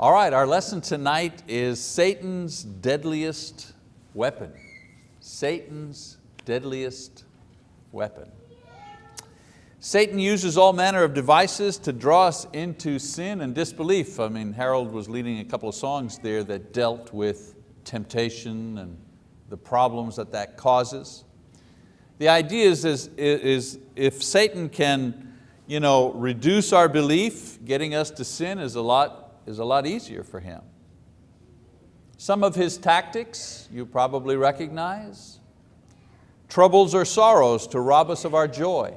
All right, our lesson tonight is Satan's deadliest weapon. Satan's deadliest weapon. Satan uses all manner of devices to draw us into sin and disbelief. I mean, Harold was leading a couple of songs there that dealt with temptation and the problems that that causes. The idea is, is, is if Satan can you know, reduce our belief, getting us to sin is a lot is a lot easier for him. Some of his tactics you probably recognize. Troubles or sorrows to rob us of our joy.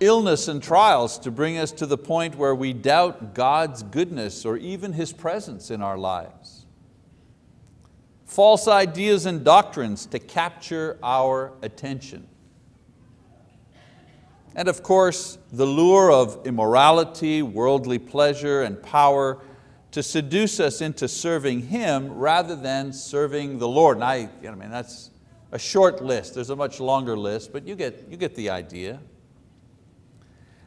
Illness and trials to bring us to the point where we doubt God's goodness or even His presence in our lives. False ideas and doctrines to capture our attention. And of course, the lure of immorality, worldly pleasure, and power to seduce us into serving Him rather than serving the Lord. And I, I mean, that's a short list. There's a much longer list, but you get, you get the idea.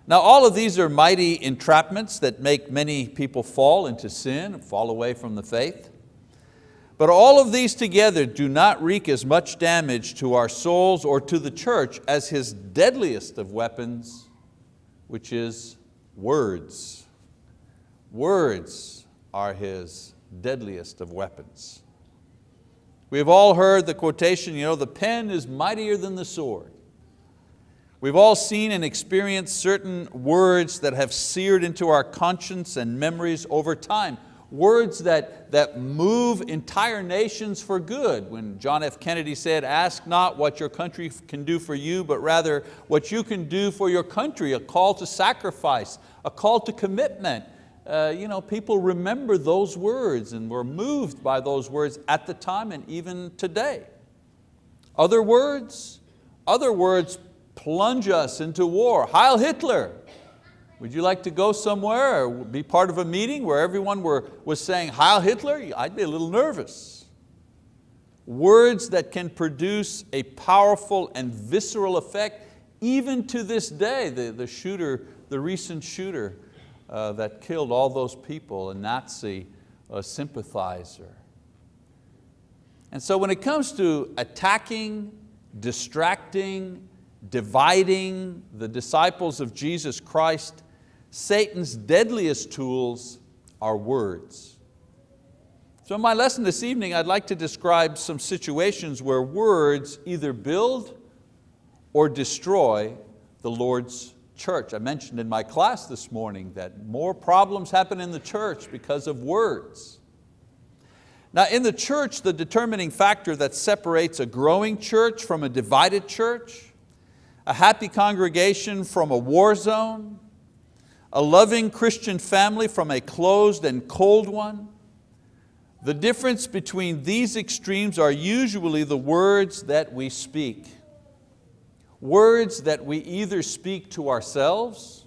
Now all of these are mighty entrapments that make many people fall into sin, fall away from the faith. But all of these together do not wreak as much damage to our souls or to the church as his deadliest of weapons, which is words. Words are his deadliest of weapons. We have all heard the quotation, you know, the pen is mightier than the sword. We've all seen and experienced certain words that have seared into our conscience and memories over time words that, that move entire nations for good. When John F. Kennedy said, ask not what your country can do for you, but rather what you can do for your country, a call to sacrifice, a call to commitment. Uh, you know, people remember those words and were moved by those words at the time and even today. Other words, other words plunge us into war. Heil Hitler, would you like to go somewhere or be part of a meeting where everyone were, was saying Heil Hitler? I'd be a little nervous. Words that can produce a powerful and visceral effect even to this day. The, the shooter, the recent shooter uh, that killed all those people, a Nazi a sympathizer. And so when it comes to attacking, distracting, dividing the disciples of Jesus Christ, Satan's deadliest tools are words. So in my lesson this evening, I'd like to describe some situations where words either build or destroy the Lord's church. I mentioned in my class this morning that more problems happen in the church because of words. Now in the church, the determining factor that separates a growing church from a divided church, a happy congregation from a war zone, a loving Christian family from a closed and cold one. The difference between these extremes are usually the words that we speak. Words that we either speak to ourselves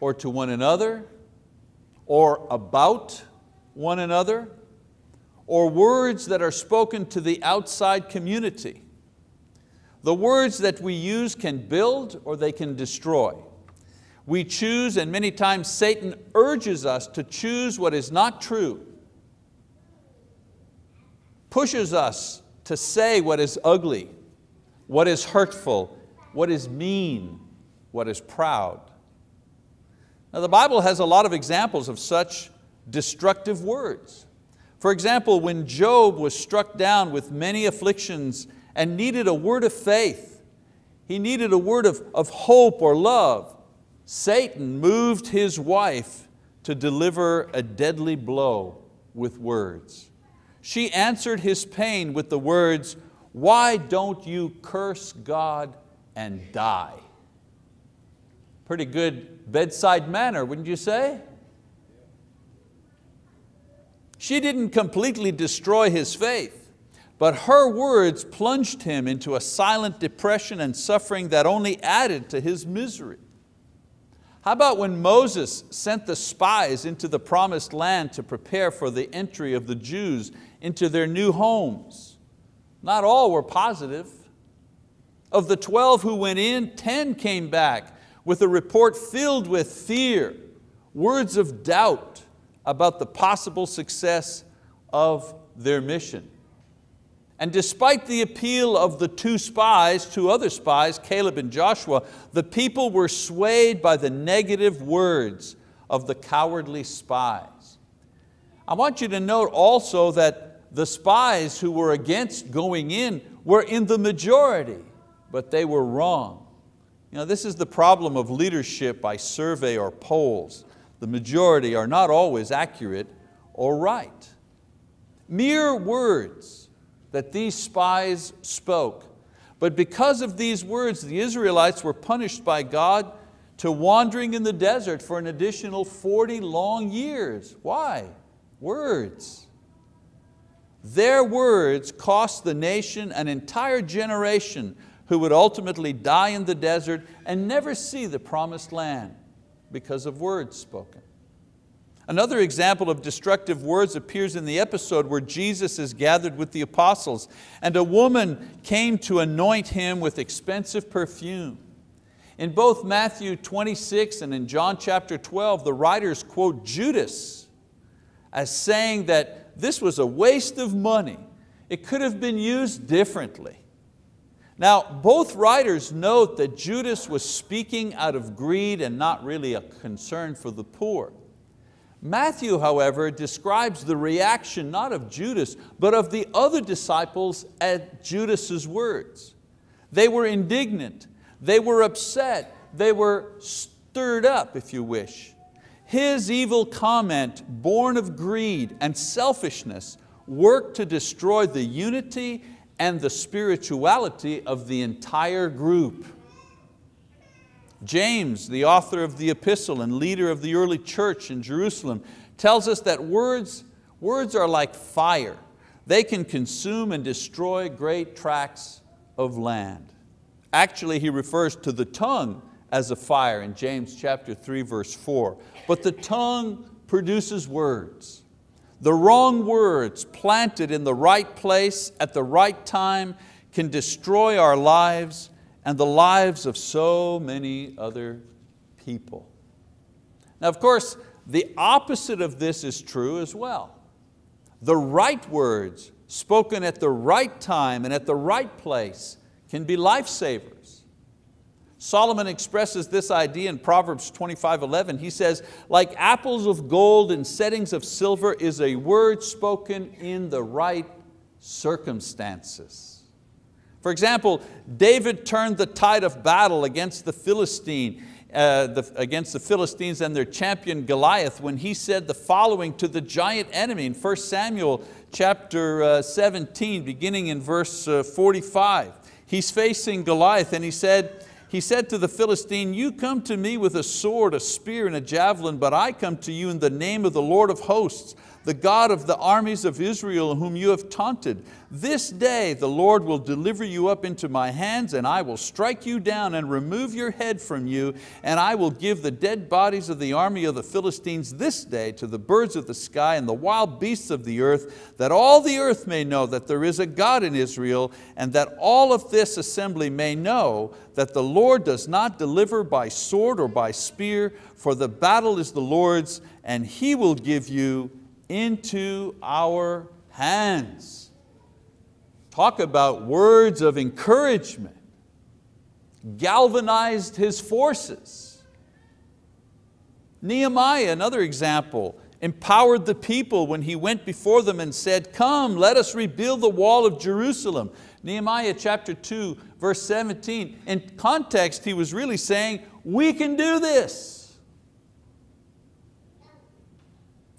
or to one another or about one another or words that are spoken to the outside community. The words that we use can build or they can destroy. We choose, and many times Satan urges us to choose what is not true, pushes us to say what is ugly, what is hurtful, what is mean, what is proud. Now the Bible has a lot of examples of such destructive words. For example, when Job was struck down with many afflictions and needed a word of faith, he needed a word of, of hope or love, Satan moved his wife to deliver a deadly blow with words. She answered his pain with the words, why don't you curse God and die? Pretty good bedside manner, wouldn't you say? She didn't completely destroy his faith, but her words plunged him into a silent depression and suffering that only added to his misery. How about when Moses sent the spies into the promised land to prepare for the entry of the Jews into their new homes? Not all were positive. Of the 12 who went in, 10 came back with a report filled with fear, words of doubt about the possible success of their mission. And despite the appeal of the two spies, two other spies, Caleb and Joshua, the people were swayed by the negative words of the cowardly spies. I want you to note also that the spies who were against going in were in the majority, but they were wrong. You know, this is the problem of leadership by survey or polls. The majority are not always accurate or right. Mere words that these spies spoke. But because of these words, the Israelites were punished by God to wandering in the desert for an additional 40 long years. Why? Words. Their words cost the nation an entire generation who would ultimately die in the desert and never see the promised land because of words spoken. Another example of destructive words appears in the episode where Jesus is gathered with the apostles and a woman came to anoint Him with expensive perfume. In both Matthew 26 and in John chapter 12, the writers quote Judas as saying that this was a waste of money. It could have been used differently. Now, both writers note that Judas was speaking out of greed and not really a concern for the poor. Matthew, however, describes the reaction not of Judas, but of the other disciples at Judas's words. They were indignant, they were upset, they were stirred up, if you wish. His evil comment, born of greed and selfishness, worked to destroy the unity and the spirituality of the entire group. James, the author of the epistle and leader of the early church in Jerusalem, tells us that words, words are like fire. They can consume and destroy great tracts of land. Actually, he refers to the tongue as a fire in James chapter 3, verse 4. But the tongue produces words. The wrong words planted in the right place at the right time can destroy our lives and the lives of so many other people. Now of course, the opposite of this is true as well. The right words spoken at the right time and at the right place can be lifesavers. Solomon expresses this idea in Proverbs 25:11. He says, like apples of gold in settings of silver is a word spoken in the right circumstances. For example, David turned the tide of battle against the Philistine, uh, the, against the Philistines and their champion Goliath when he said the following to the giant enemy in 1 Samuel chapter uh, 17, beginning in verse uh, 45. He's facing Goliath and he said, he said to the Philistine, you come to me with a sword, a spear, and a javelin, but I come to you in the name of the Lord of hosts, the God of the armies of Israel whom you have taunted. This day the Lord will deliver you up into my hands and I will strike you down and remove your head from you and I will give the dead bodies of the army of the Philistines this day to the birds of the sky and the wild beasts of the earth that all the earth may know that there is a God in Israel and that all of this assembly may know that the Lord does not deliver by sword or by spear for the battle is the Lord's and He will give you into our hands. Talk about words of encouragement. Galvanized his forces. Nehemiah, another example, empowered the people when he went before them and said, come, let us rebuild the wall of Jerusalem. Nehemiah chapter 2, verse 17. In context, he was really saying, we can do this.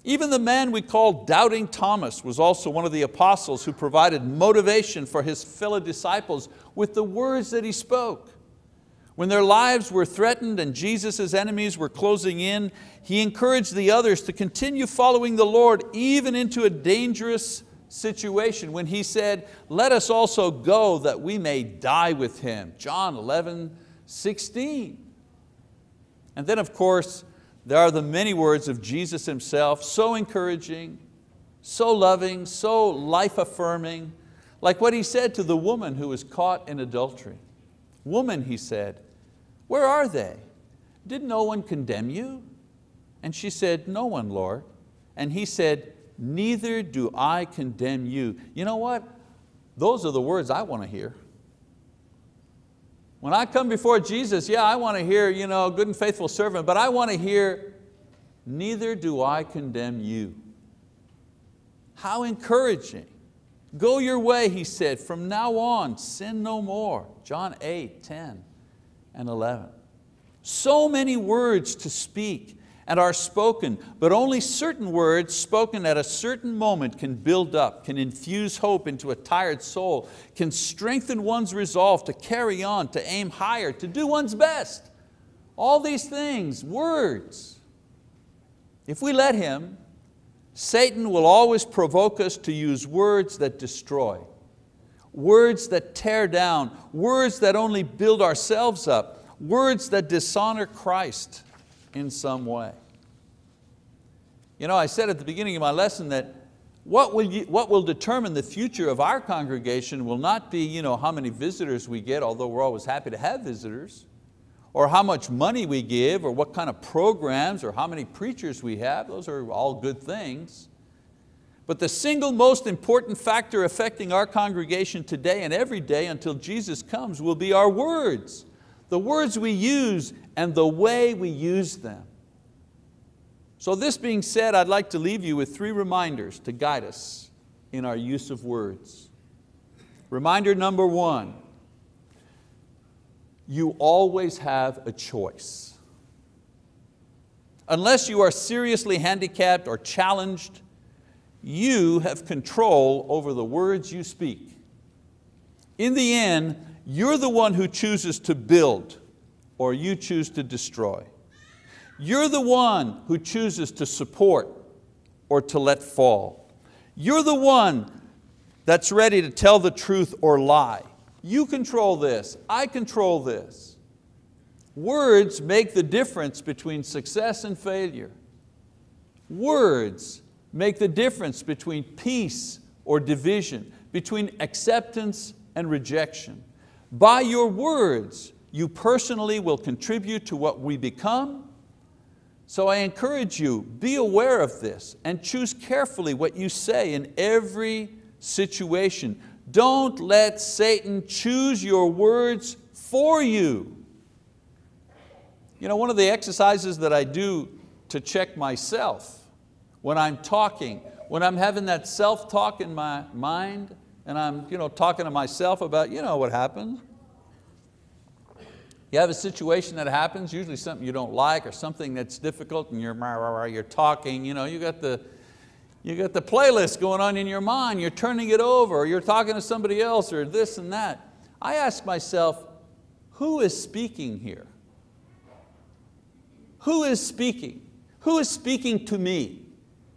Even the man we call Doubting Thomas was also one of the apostles who provided motivation for his fellow disciples with the words that he spoke. When their lives were threatened and Jesus' enemies were closing in, he encouraged the others to continue following the Lord even into a dangerous situation when he said, let us also go that we may die with him. John 11, 16. And then of course, there are the many words of Jesus Himself, so encouraging, so loving, so life-affirming, like what He said to the woman who was caught in adultery. Woman, He said, where are they? Did no one condemn you? And she said, no one, Lord. And he said, neither do I condemn you. You know what? Those are the words I want to hear. When I come before Jesus, yeah, I want to hear, you know, good and faithful servant, but I want to hear, neither do I condemn you. How encouraging. Go your way, he said, from now on, sin no more. John 8, 10 and 11. So many words to speak and are spoken, but only certain words spoken at a certain moment can build up, can infuse hope into a tired soul, can strengthen one's resolve to carry on, to aim higher, to do one's best. All these things, words. If we let Him, Satan will always provoke us to use words that destroy, words that tear down, words that only build ourselves up, words that dishonor Christ in some way. You know, I said at the beginning of my lesson that what will, you, what will determine the future of our congregation will not be you know, how many visitors we get, although we're always happy to have visitors, or how much money we give, or what kind of programs, or how many preachers we have. Those are all good things. But the single most important factor affecting our congregation today and every day until Jesus comes will be our words. The words we use and the way we use them. So this being said, I'd like to leave you with three reminders to guide us in our use of words. Reminder number one, you always have a choice. Unless you are seriously handicapped or challenged, you have control over the words you speak. In the end, you're the one who chooses to build or you choose to destroy. You're the one who chooses to support or to let fall. You're the one that's ready to tell the truth or lie. You control this, I control this. Words make the difference between success and failure. Words make the difference between peace or division, between acceptance and rejection. By your words, you personally will contribute to what we become. So I encourage you, be aware of this and choose carefully what you say in every situation. Don't let Satan choose your words for you. You know, one of the exercises that I do to check myself when I'm talking, when I'm having that self-talk in my mind and I'm you know, talking to myself about you know what happened, you have a situation that happens, usually something you don't like or something that's difficult and you're, you're talking, you, know, you, got the, you got the playlist going on in your mind, you're turning it over, you're talking to somebody else or this and that. I ask myself, who is speaking here? Who is speaking? Who is speaking to me?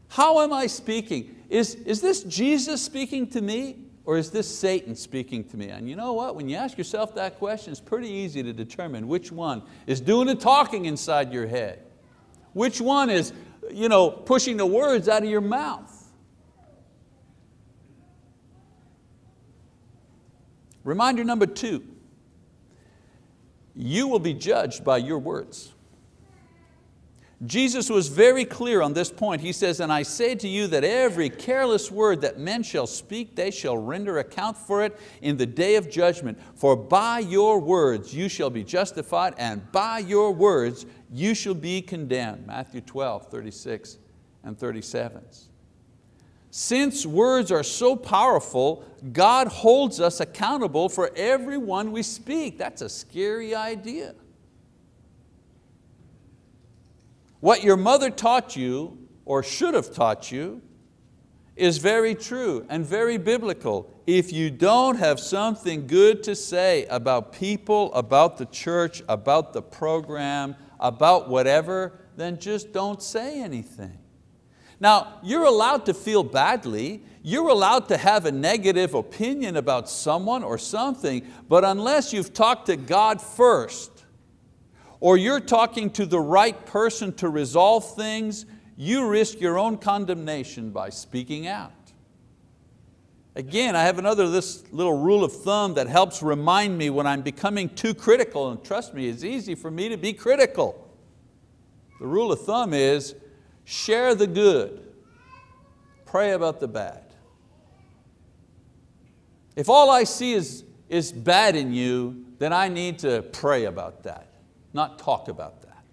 How am I speaking? Is, is this Jesus speaking to me? Or is this Satan speaking to me? And you know what, when you ask yourself that question, it's pretty easy to determine which one is doing the talking inside your head. Which one is you know, pushing the words out of your mouth. Reminder number two, you will be judged by your words. Jesus was very clear on this point. He says, and I say to you that every careless word that men shall speak, they shall render account for it in the day of judgment. For by your words you shall be justified, and by your words you shall be condemned. Matthew 12, 36 and 37. Since words are so powerful, God holds us accountable for every one we speak. That's a scary idea. What your mother taught you, or should have taught you, is very true and very biblical. If you don't have something good to say about people, about the church, about the program, about whatever, then just don't say anything. Now, you're allowed to feel badly, you're allowed to have a negative opinion about someone or something, but unless you've talked to God first, or you're talking to the right person to resolve things, you risk your own condemnation by speaking out. Again, I have another this little rule of thumb that helps remind me when I'm becoming too critical, and trust me, it's easy for me to be critical. The rule of thumb is share the good, pray about the bad. If all I see is, is bad in you, then I need to pray about that, not talk about that.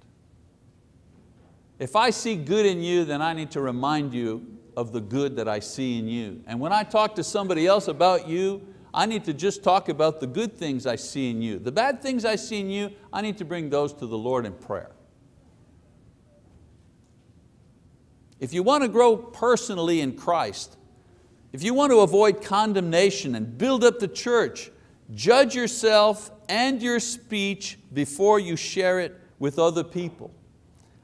If I see good in you, then I need to remind you of the good that I see in you. And when I talk to somebody else about you, I need to just talk about the good things I see in you. The bad things I see in you, I need to bring those to the Lord in prayer. If you want to grow personally in Christ, if you want to avoid condemnation and build up the church, judge yourself and your speech before you share it with other people.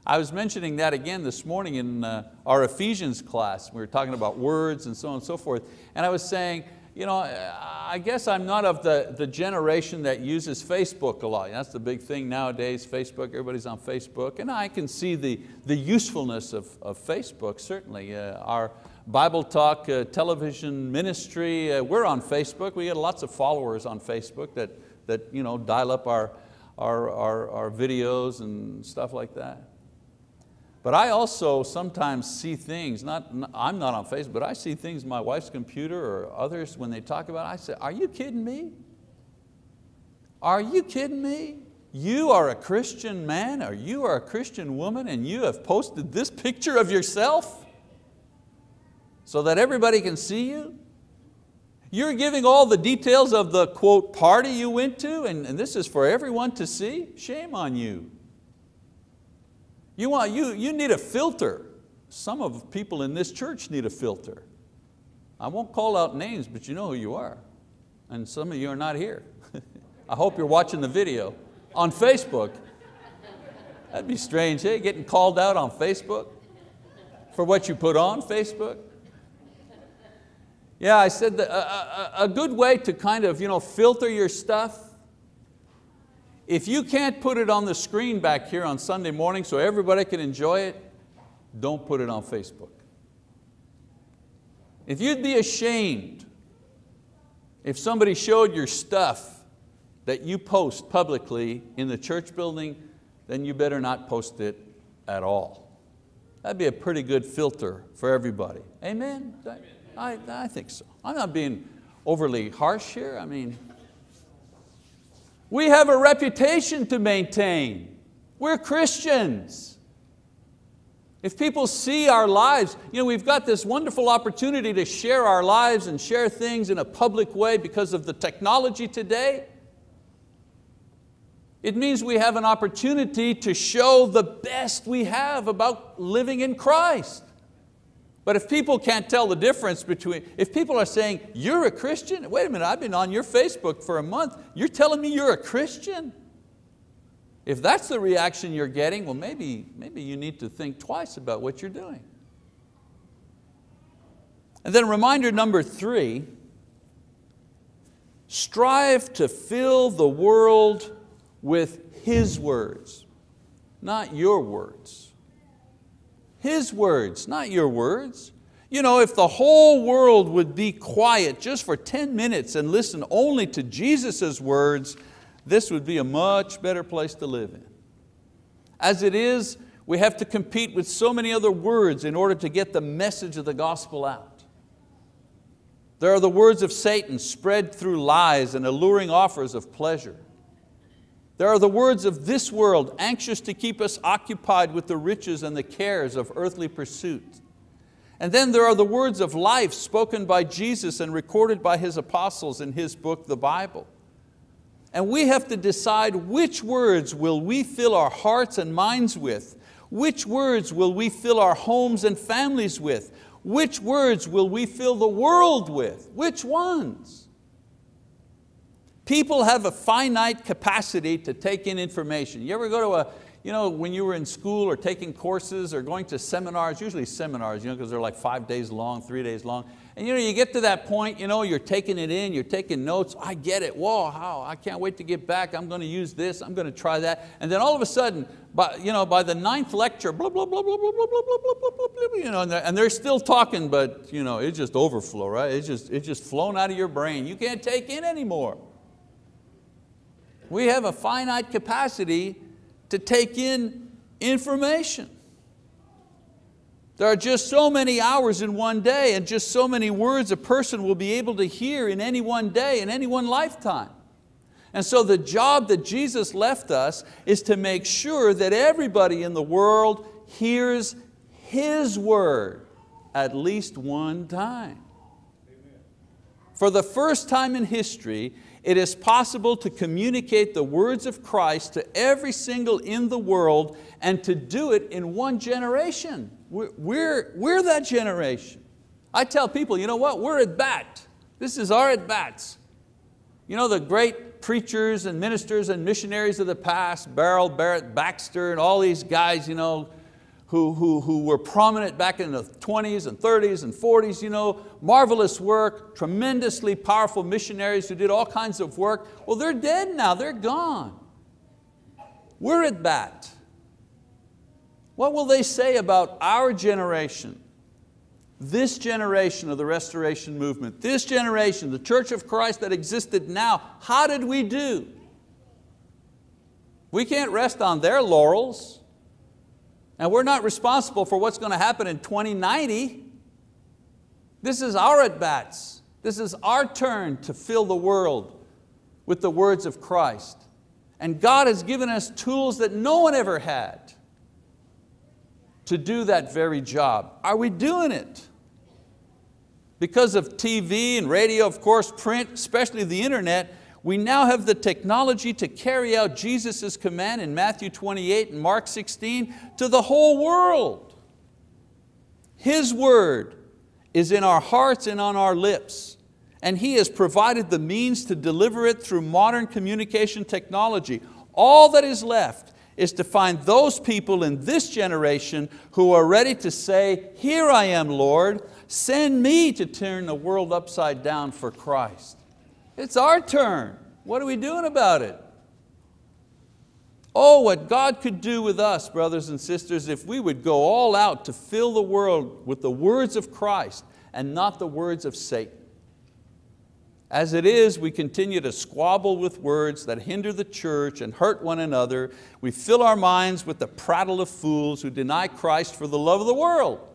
I was mentioning that again this morning in uh, our Ephesians class. We were talking about words and so on and so forth. And I was saying, you know, I guess I'm not of the, the generation that uses Facebook a lot. That's the big thing nowadays, Facebook, everybody's on Facebook. And I can see the, the usefulness of, of Facebook, certainly. Uh, our Bible Talk uh, television ministry, uh, we're on Facebook. We get lots of followers on Facebook that, that you know, dial up our, our, our, our videos and stuff like that. But I also sometimes see things, not, I'm not on Facebook, but I see things my wife's computer or others when they talk about it, I say, are you kidding me? Are you kidding me? You are a Christian man or you are a Christian woman and you have posted this picture of yourself so that everybody can see you? You're giving all the details of the quote party you went to and, and this is for everyone to see? Shame on you. You, want, you, you need a filter. Some of people in this church need a filter. I won't call out names, but you know who you are. And some of you are not here. I hope you're watching the video on Facebook. That'd be strange, hey, getting called out on Facebook for what you put on Facebook. Yeah, I said that a, a, a good way to kind of you know, filter your stuff if you can't put it on the screen back here on Sunday morning so everybody can enjoy it, don't put it on Facebook. If you'd be ashamed if somebody showed your stuff that you post publicly in the church building, then you better not post it at all. That'd be a pretty good filter for everybody. Amen? Amen. I, I think so. I'm not being overly harsh here. I mean, we have a reputation to maintain. We're Christians. If people see our lives, you know, we've got this wonderful opportunity to share our lives and share things in a public way because of the technology today. It means we have an opportunity to show the best we have about living in Christ. But if people can't tell the difference between, if people are saying, you're a Christian, wait a minute, I've been on your Facebook for a month, you're telling me you're a Christian? If that's the reaction you're getting, well maybe, maybe you need to think twice about what you're doing. And then reminder number three, strive to fill the world with His words, not your words. His words, not your words. You know, if the whole world would be quiet just for 10 minutes and listen only to Jesus' words, this would be a much better place to live in. As it is, we have to compete with so many other words in order to get the message of the gospel out. There are the words of Satan spread through lies and alluring offers of pleasure. There are the words of this world, anxious to keep us occupied with the riches and the cares of earthly pursuit. And then there are the words of life spoken by Jesus and recorded by His apostles in His book, the Bible. And we have to decide which words will we fill our hearts and minds with, which words will we fill our homes and families with, which words will we fill the world with, which ones? People have a finite capacity to take in information. You ever go to a, you know, when you were in school or taking courses or going to seminars, usually seminars, you know, because they're like five days long, three days long, and you, know, you get to that point, you know, you're taking it in, you're taking notes, I get it, whoa, how, I can't wait to get back, I'm going to use this, I'm going to try that, and then all of a sudden, by, you know, by the ninth lecture, blah, blah, blah, blah, blah, blah, blah, blah, blah, blah, blah, you know, and they're, and they're still talking, but you know, it's just overflow, right? It's just, it's just flown out of your brain. You can't take in anymore. We have a finite capacity to take in information. There are just so many hours in one day and just so many words a person will be able to hear in any one day, in any one lifetime. And so the job that Jesus left us is to make sure that everybody in the world hears His word at least one time. For the first time in history, it is possible to communicate the words of Christ to every single in the world and to do it in one generation. We're, we're, we're that generation. I tell people, you know what, we're at bat. This is our at bats. You know the great preachers and ministers and missionaries of the past, Batsell, Barrett, Baxter, and all these guys, you know, who, who, who were prominent back in the 20s and 30s and 40s, you know, marvelous work, tremendously powerful missionaries who did all kinds of work. Well, they're dead now, they're gone. We're at bat. What will they say about our generation? This generation of the restoration movement, this generation, the church of Christ that existed now, how did we do? We can't rest on their laurels. And we're not responsible for what's going to happen in 2090. This is our at-bats. This is our turn to fill the world with the words of Christ. And God has given us tools that no one ever had to do that very job. Are we doing it? Because of TV and radio, of course, print, especially the internet, we now have the technology to carry out Jesus' command in Matthew 28 and Mark 16 to the whole world. His word is in our hearts and on our lips, and He has provided the means to deliver it through modern communication technology. All that is left is to find those people in this generation who are ready to say, here I am, Lord, send me to turn the world upside down for Christ. It's our turn. What are we doing about it? Oh, what God could do with us, brothers and sisters, if we would go all out to fill the world with the words of Christ and not the words of Satan. As it is, we continue to squabble with words that hinder the church and hurt one another. We fill our minds with the prattle of fools who deny Christ for the love of the world.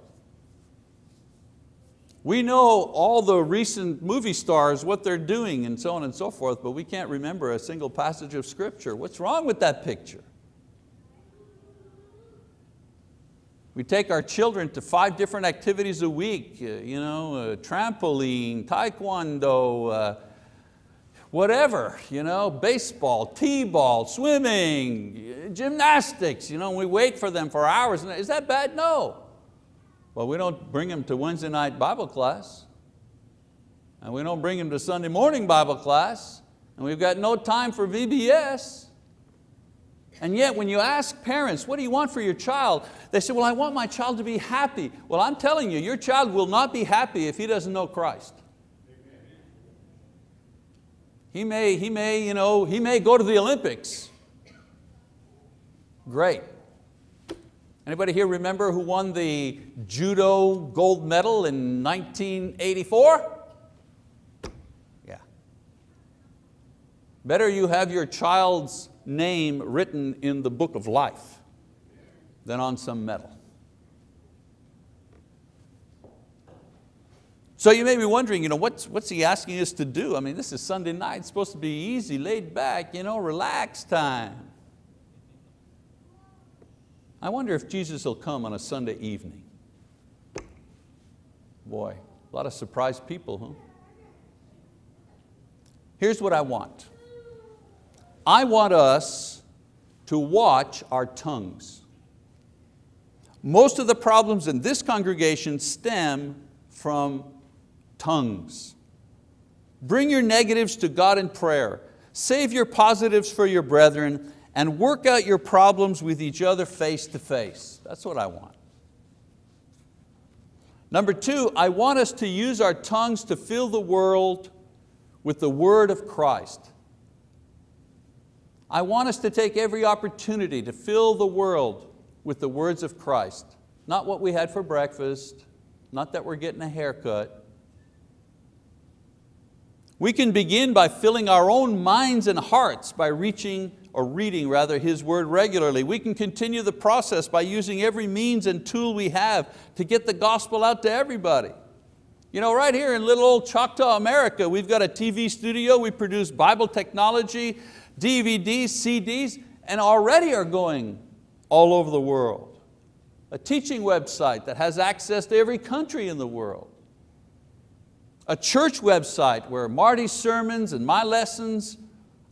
We know all the recent movie stars, what they're doing and so on and so forth, but we can't remember a single passage of scripture. What's wrong with that picture? We take our children to five different activities a week, uh, you know, uh, trampoline, taekwondo, uh, whatever, you know, baseball, t-ball, swimming, gymnastics, you know, we wait for them for hours. Is that bad? No. Well, we don't bring them to Wednesday night Bible class, and we don't bring them to Sunday morning Bible class, and we've got no time for VBS. And yet when you ask parents, what do you want for your child? They say, well, I want my child to be happy. Well, I'm telling you, your child will not be happy if he doesn't know Christ. He may, he may, you know, he may go to the Olympics. Great. Anybody here remember who won the judo gold medal in 1984? Yeah. Better you have your child's name written in the book of life than on some medal. So you may be wondering, you know, what's, what's he asking us to do? I mean, this is Sunday night, it's supposed to be easy, laid back, you know, relax time. I wonder if Jesus will come on a Sunday evening. Boy, a lot of surprised people, huh? Here's what I want. I want us to watch our tongues. Most of the problems in this congregation stem from tongues. Bring your negatives to God in prayer. Save your positives for your brethren and work out your problems with each other face to face. That's what I want. Number two, I want us to use our tongues to fill the world with the word of Christ. I want us to take every opportunity to fill the world with the words of Christ. Not what we had for breakfast, not that we're getting a haircut, we can begin by filling our own minds and hearts by reaching or reading rather His word regularly. We can continue the process by using every means and tool we have to get the gospel out to everybody. You know, right here in little old Choctaw, America, we've got a TV studio, we produce Bible technology, DVDs, CDs, and already are going all over the world. A teaching website that has access to every country in the world. A church website where Marty's sermons and my lessons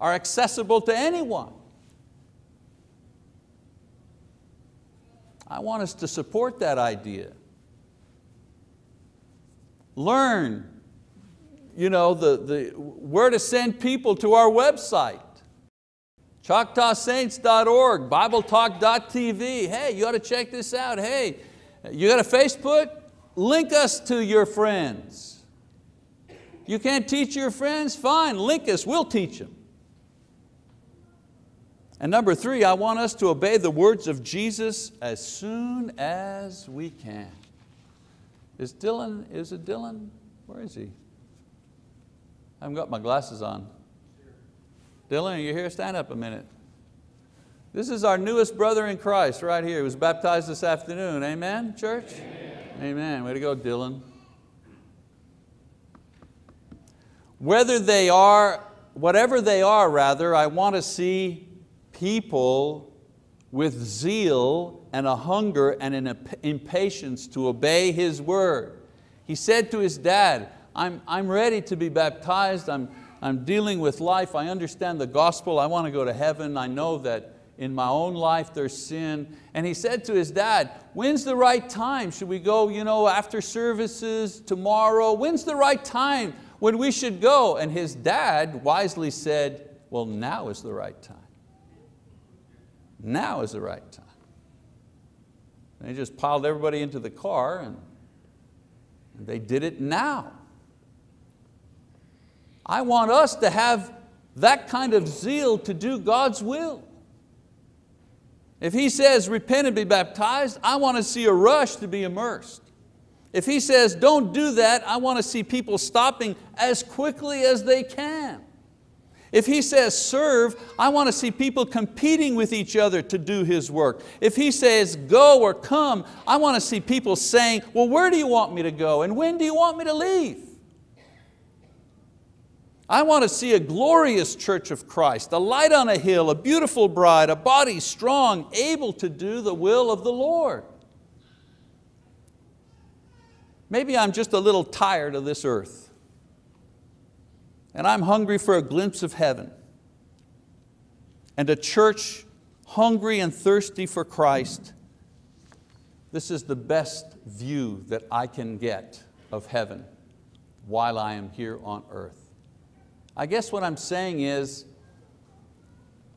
are accessible to anyone. I want us to support that idea. Learn you know, the, the, where to send people to our website. ChoctawSaints.org, BibleTalk.tv. Hey, you ought to check this out. Hey, you got a Facebook? Link us to your friends. You can't teach your friends? Fine, link us, we'll teach them. And number three, I want us to obey the words of Jesus as soon as we can. Is Dylan, is it Dylan? Where is he? I haven't got my glasses on. Dylan, are you here? Stand up a minute. This is our newest brother in Christ right here. He was baptized this afternoon. Amen, church? Amen. Amen. Way to go, Dylan. Whether they are, whatever they are rather, I want to see people with zeal and a hunger and an impatience to obey His word. He said to his dad, I'm, I'm ready to be baptized, I'm, I'm dealing with life, I understand the gospel, I want to go to heaven, I know that in my own life there's sin. And he said to his dad, when's the right time? Should we go you know, after services tomorrow? When's the right time when we should go? And his dad wisely said, well now is the right time. Now is the right time. They just piled everybody into the car and they did it now. I want us to have that kind of zeal to do God's will. If He says repent and be baptized, I want to see a rush to be immersed. If He says don't do that, I want to see people stopping as quickly as they can. If He says serve, I want to see people competing with each other to do His work. If He says go or come, I want to see people saying, well, where do you want me to go and when do you want me to leave? I want to see a glorious church of Christ, a light on a hill, a beautiful bride, a body strong, able to do the will of the Lord. Maybe I'm just a little tired of this earth and I'm hungry for a glimpse of heaven and a church hungry and thirsty for Christ, this is the best view that I can get of heaven while I am here on earth. I guess what I'm saying is,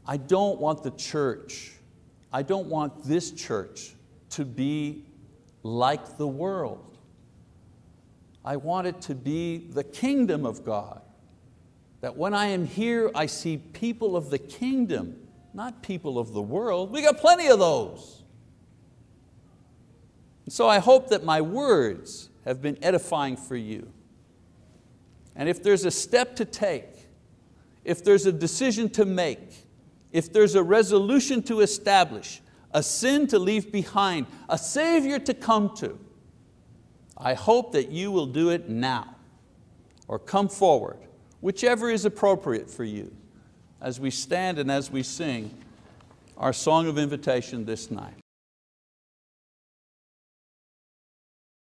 I don't want the church, I don't want this church to be like the world. I want it to be the kingdom of God that when I am here, I see people of the kingdom, not people of the world. We got plenty of those. So I hope that my words have been edifying for you. And if there's a step to take, if there's a decision to make, if there's a resolution to establish, a sin to leave behind, a Savior to come to, I hope that you will do it now or come forward whichever is appropriate for you as we stand and as we sing our song of invitation this night.